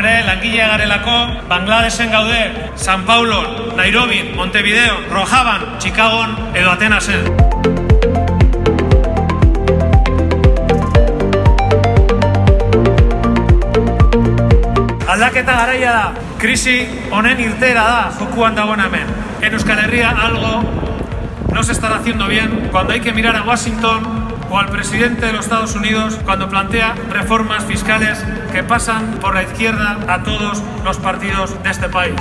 langile garelako, Bangladesen gaude, San Paulo, Nairobi, Montevideo, Rojaban, Chicagon edo Atenasen. Aldaketa garaia da, krisi honen irtera da jokuan dagoen hemen. En Euskal Herria algo no se estará haciendo bien cuando hay que mirar a Washington o al presidente de los Estados Unidos cuando plantea reformas fiscales que pasan por la izquierda a todos los partidos de este país.